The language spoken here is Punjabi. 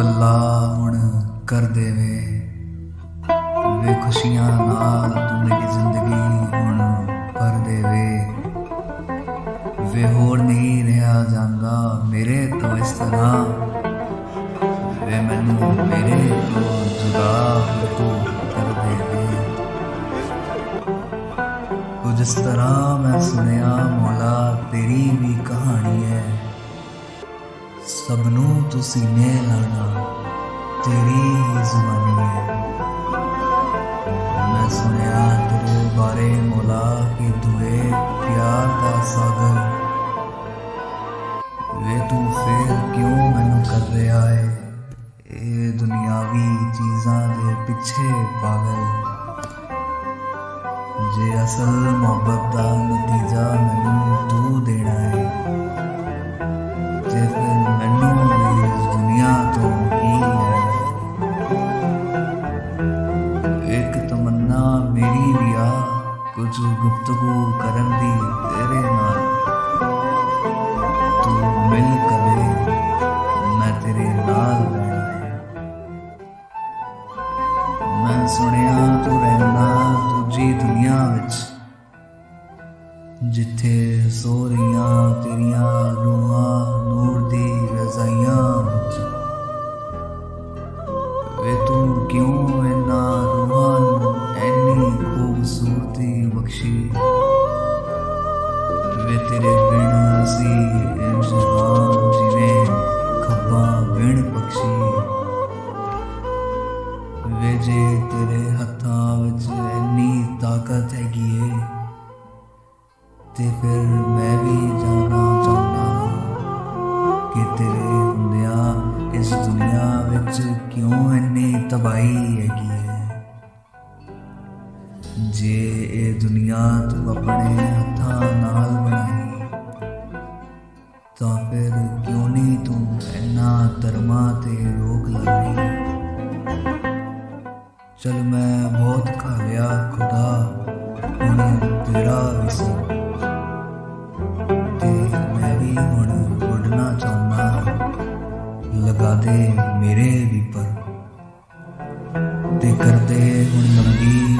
ਓ ਅੱਲਾ ਹੁਣ ਕਰ ਦੇਵੇ। ਵੇ ਖੁਸ਼ੀਆਂ ਨਾਲ ਤੂੰ ਮੇਰੀ ਜ਼ਿੰਦਗੀ ਹੁਣ ਭਰ ਦੇਵੇ। ਵੇ ਹੋਰ ਨਹੀਂ ਰਿਹਾ ਜਾਂਦਾ ਮੇਰੇ ਤੋਂ ਇਸ ਤਰ੍ਹਾਂ। ਵੇ ਮੈਨੂੰ ਮੇਰੇ ਤੋਂ ਜੁਦਾ ਤੂੰ ਕਰ ਦੇਵੇ। ਕੁਝ ਇਸ ਤਰ੍ਹਾਂ ਮੈਂ ਸੁਣਿਆ ਮੌਲਾ, ਤੇਰੀ ਵੀ ਕਹਾਣੀ ਹੈ। ਸਭ ਨੂੰ ਤੂੰ ਸੀਨੇ ਲਾਣਾ ਤੇਰੀ ਹੀ ਜ਼ੁਬਾਨੀ ਹੈ। ਮੈਂ ਸੁਣਿਆ ਤੇਰੇ ਬਾਰੇ ਮੌਲਾ ਕਿ ਤੂੰ ਏ ਪਿਆਰ ਦਾ ਸਾਗਰ। ਵੇ ਤੂੰ ਫੇਰ ਕਿਉਂ ਮੈਨੂੰ ਕਰ ਰਿਹਾ ਹੈ ਇਹ ਦੁਨਿਆਵੀ ਚੀਜ਼ਾਂ ਦੇ ਪਿੱਛੇ ਪਾਗਲ। ਜੇ ਅਸਲ ਮੁਹੱਬਤ ਦਾ ਨਤੀਜਾ ਮੈਨੂੰ ਤੂੰ ਦੇਣਾ ਕੁਝ ਗੁਫ਼ਤਗੂ ਕਰਨ ਦੀ ਤੇਰੇ ਨਾਲ। ਤੂੰ ਮਿਲ ਕਦੇ, ਮੈਂ ਤੇਰੇ ਨਾਲ ਰਹਿਣਾ ਮੈਂ ਸੁਣਿਆ ਤੂੰ ਰਹਿਣਾ ਦੂਜੀ ਦੁਨੀਆ ਵਿੱਚ, ਜਿੱਥੇ ਸੋ ਰਹੀਆਂ ਤੇਰੀਆਂ ਰੂਹਾਂ ਨੂਰ ਦੀ ਰਜ਼ਾਈਆਂ ਵਿੱਚ। ਵੇ ਤੂੰ ਕਿਉਂ ਇਹਨਾਂ ਖੂਬਸੂਰਤੀ ਬਖਸ਼ੀ। ਵੇ ਤੇਰੇ ਬਿਨ ਅਸੀਂ ਇੰਜ ਹਾਂ ਜਿਵੇਂ ਖੱਬਾ ਬਿਨ ਪਕਸ਼ੀ ਵੇ ਜੇ ਤੇਰੇ ਹੱਥਾਂ ਵਿੱਚ ਇੰਨੀ ਤਾਕਤ ਹੈਗੀ ਏ, ਤੇ ਫਿਰ ਮੈਂ ਵੀ ਜਾਣਾ ਚਾਹੁੰਦਾ ਕਿ ਤੇਰੇ ਹੁੰਦਿਆਂ ਇਸ ਦੁਨੀਆ ਵਿੱਚ ਕਿਉਂ ਇੰਨੀ ਤਬਾਹੀ ਹੈਗੀ ਜੇ ਇਹ ਦੁਨੀਆ ਤੂੰ ਆਪਣੇ ਹੱਥਾਂ ਨਾਲ ਬਣਾਈ ਤਾਂ ਫਿਰ ਕਿਉਂ ਨਹੀਂ ਤੂੰ ਇੰਨਾ ਧਰਮਾਂ ਤੇ ਰੋਕ ਲਾਈ? ਚਲ ਮੈਂ ਬਹੁਤ ਖਾ ਲਿਆ ਖੁਦਾ, ਹੁਣ ਤੇਰਾ ਵੀ ਤੇ ਮੈਂ ਵੀ ਹੁਣ ਉੱਡਣਾ ਚਾਹੁੰਦਾ ਲਗਾ ਦੇ ਮੇਰੇ ਵੀ ਪਰ। ਤੇ ਕਰਦੇ ਹੁਣ ਲੰਗੀ